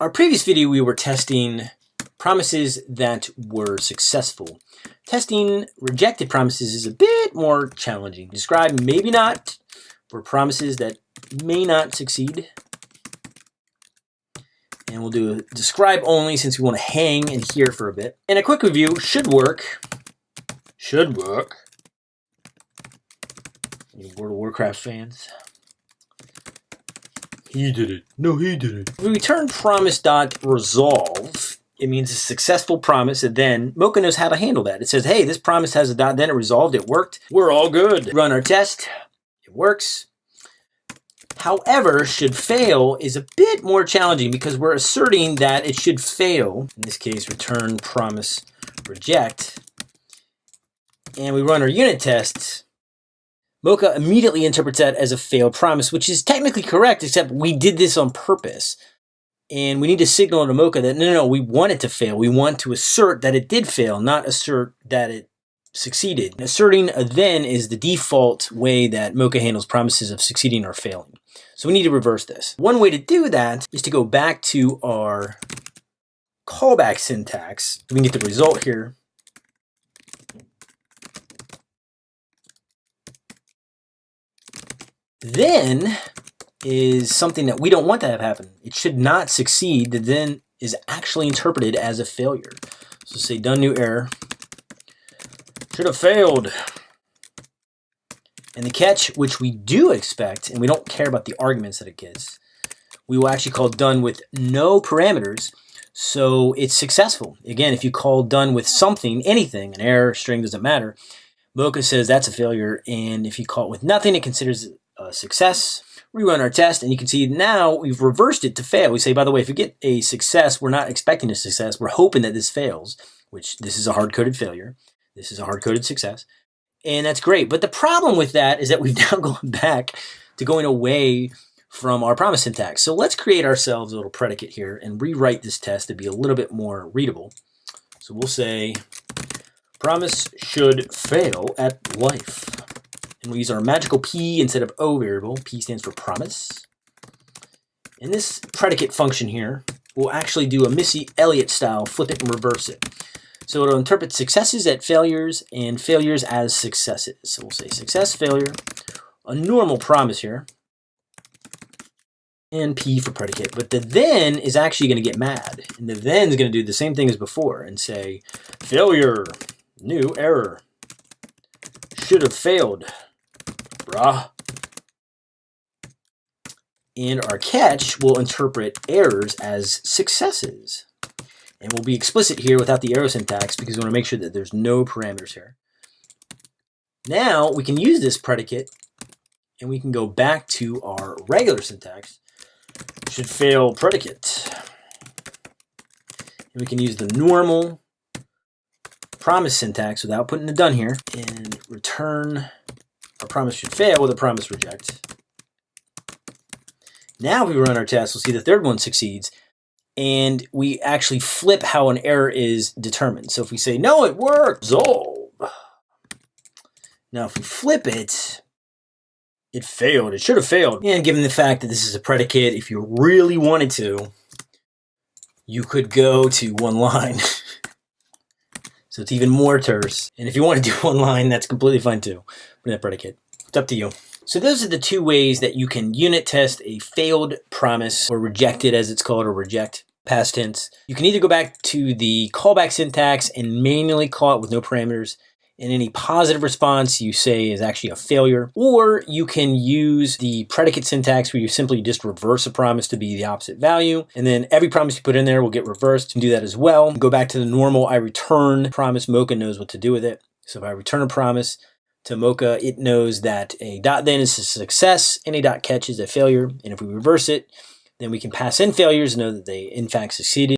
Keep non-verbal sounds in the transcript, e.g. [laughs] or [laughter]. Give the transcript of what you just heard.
Our previous video, we were testing promises that were successful. Testing rejected promises is a bit more challenging. Describe maybe not for promises that may not succeed. And we'll do a describe only since we want to hang and hear for a bit. And a quick review should work. Should work. Any World of Warcraft fans? He did it. No, he did it. We return promise dot resolve, it means a successful promise, and then Mocha knows how to handle that. It says, hey, this promise has a dot, then it resolved, it worked. We're all good. Run our test. It works. However, should fail is a bit more challenging because we're asserting that it should fail. In this case, return promise reject. And we run our unit tests Mocha immediately interprets that as a failed promise, which is technically correct, except we did this on purpose. And we need to signal to Mocha that no, no, no, we want it to fail. We want to assert that it did fail, not assert that it succeeded. Asserting a then is the default way that Mocha handles promises of succeeding or failing. So we need to reverse this. One way to do that is to go back to our callback syntax. We can get the result here. Then is something that we don't want to have happen. It should not succeed. The then is actually interpreted as a failure. So say done new error. Should have failed. And the catch, which we do expect, and we don't care about the arguments that it gives, we will actually call done with no parameters. So it's successful. Again, if you call done with something, anything, an error, string, doesn't matter, Mocha says that's a failure. And if you call it with nothing, it considers uh, success. Rerun our test, and you can see now we've reversed it to fail. We say, by the way, if we get a success, we're not expecting a success. We're hoping that this fails, which this is a hard-coded failure. This is a hard-coded success. And that's great. But the problem with that is that we've [laughs] now gone back to going away from our promise syntax. So let's create ourselves a little predicate here and rewrite this test to be a little bit more readable. So we'll say promise should fail at life. And we'll use our magical P instead of O variable. P stands for promise. And this predicate function here will actually do a Missy Elliott style, flip it and reverse it. So it'll interpret successes at failures and failures as successes. So we'll say success, failure, a normal promise here, and P for predicate. But the then is actually going to get mad. And the then is going to do the same thing as before and say, failure, new error, should have failed brah. And our catch will interpret errors as successes. And we'll be explicit here without the arrow syntax because we want to make sure that there's no parameters here. Now we can use this predicate and we can go back to our regular syntax. Should fail predicate. And we can use the normal promise syntax without putting the done here and return our promise should fail with a promise reject. Now if we run our test, we'll see the third one succeeds. And we actually flip how an error is determined. So if we say, no, it resolve. Now if we flip it, it failed. It should have failed. And given the fact that this is a predicate, if you really wanted to, you could go to one line. [laughs] so it's even more terse. And if you want to do [laughs] one line, that's completely fine too that predicate. It's up to you. So those are the two ways that you can unit test a failed promise or rejected as it's called or reject past tense. You can either go back to the callback syntax and manually call it with no parameters and any positive response you say is actually a failure, or you can use the predicate syntax where you simply just reverse a promise to be the opposite value, and then every promise you put in there will get reversed. and do that as well. Go back to the normal I return promise. Mocha knows what to do with it. So if I return a promise, to Mocha, it knows that a dot then is a success and a dot catch is a failure. And if we reverse it, then we can pass in failures and know that they in fact succeeded.